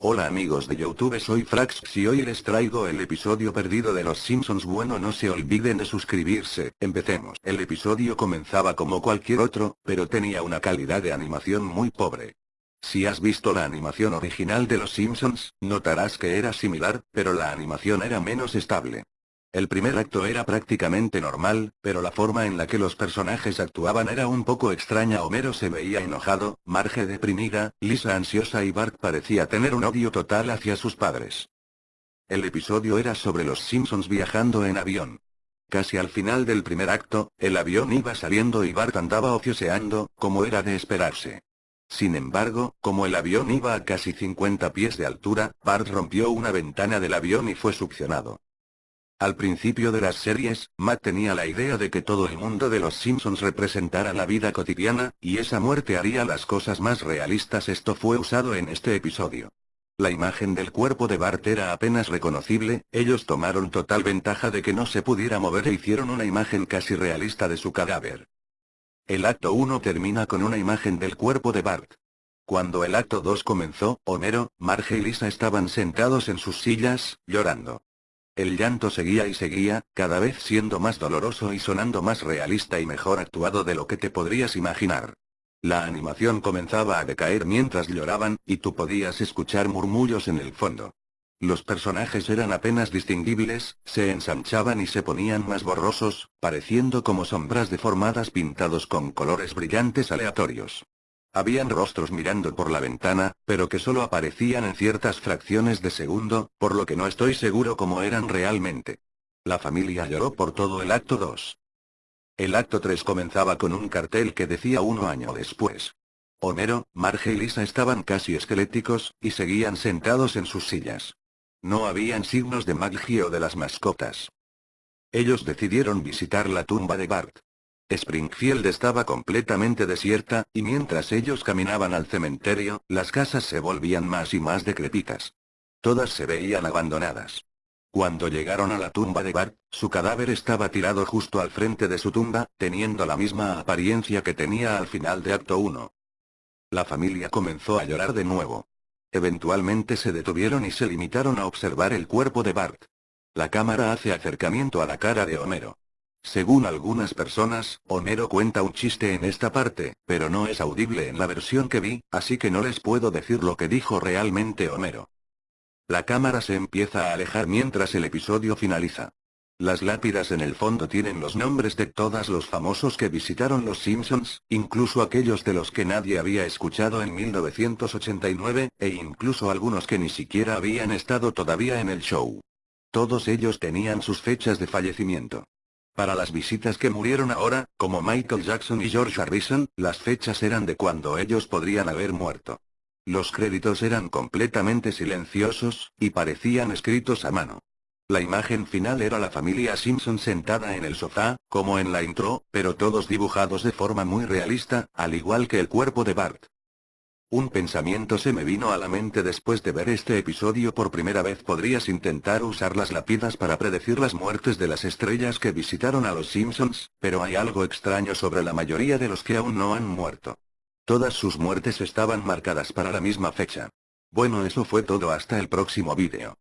Hola amigos de Youtube soy Frax y hoy les traigo el episodio perdido de Los Simpsons bueno no se olviden de suscribirse, empecemos. El episodio comenzaba como cualquier otro, pero tenía una calidad de animación muy pobre. Si has visto la animación original de Los Simpsons, notarás que era similar, pero la animación era menos estable. El primer acto era prácticamente normal, pero la forma en la que los personajes actuaban era un poco extraña. Homero se veía enojado, Marge deprimida, Lisa ansiosa y Bart parecía tener un odio total hacia sus padres. El episodio era sobre los Simpsons viajando en avión. Casi al final del primer acto, el avión iba saliendo y Bart andaba ocioseando, como era de esperarse. Sin embargo, como el avión iba a casi 50 pies de altura, Bart rompió una ventana del avión y fue succionado. Al principio de las series, Matt tenía la idea de que todo el mundo de los Simpsons representara la vida cotidiana, y esa muerte haría las cosas más realistas. Esto fue usado en este episodio. La imagen del cuerpo de Bart era apenas reconocible, ellos tomaron total ventaja de que no se pudiera mover e hicieron una imagen casi realista de su cadáver. El acto 1 termina con una imagen del cuerpo de Bart. Cuando el acto 2 comenzó, Homero, Marge y Lisa estaban sentados en sus sillas, llorando. El llanto seguía y seguía, cada vez siendo más doloroso y sonando más realista y mejor actuado de lo que te podrías imaginar. La animación comenzaba a decaer mientras lloraban, y tú podías escuchar murmullos en el fondo. Los personajes eran apenas distinguibles, se ensanchaban y se ponían más borrosos, pareciendo como sombras deformadas pintados con colores brillantes aleatorios. Habían rostros mirando por la ventana, pero que solo aparecían en ciertas fracciones de segundo, por lo que no estoy seguro cómo eran realmente. La familia lloró por todo el acto 2. El acto 3 comenzaba con un cartel que decía uno año después. Homero, Marge y Lisa estaban casi esqueléticos, y seguían sentados en sus sillas. No habían signos de magia o de las mascotas. Ellos decidieron visitar la tumba de Bart. Springfield estaba completamente desierta, y mientras ellos caminaban al cementerio, las casas se volvían más y más decrepitas. Todas se veían abandonadas. Cuando llegaron a la tumba de Bart, su cadáver estaba tirado justo al frente de su tumba, teniendo la misma apariencia que tenía al final de acto 1. La familia comenzó a llorar de nuevo. Eventualmente se detuvieron y se limitaron a observar el cuerpo de Bart. La cámara hace acercamiento a la cara de Homero. Según algunas personas, Homero cuenta un chiste en esta parte, pero no es audible en la versión que vi, así que no les puedo decir lo que dijo realmente Homero. La cámara se empieza a alejar mientras el episodio finaliza. Las lápidas en el fondo tienen los nombres de todos los famosos que visitaron los Simpsons, incluso aquellos de los que nadie había escuchado en 1989, e incluso algunos que ni siquiera habían estado todavía en el show. Todos ellos tenían sus fechas de fallecimiento. Para las visitas que murieron ahora, como Michael Jackson y George Harrison, las fechas eran de cuando ellos podrían haber muerto. Los créditos eran completamente silenciosos, y parecían escritos a mano. La imagen final era la familia Simpson sentada en el sofá, como en la intro, pero todos dibujados de forma muy realista, al igual que el cuerpo de Bart. Un pensamiento se me vino a la mente después de ver este episodio por primera vez. Podrías intentar usar las lápidas para predecir las muertes de las estrellas que visitaron a los Simpsons, pero hay algo extraño sobre la mayoría de los que aún no han muerto. Todas sus muertes estaban marcadas para la misma fecha. Bueno eso fue todo hasta el próximo vídeo.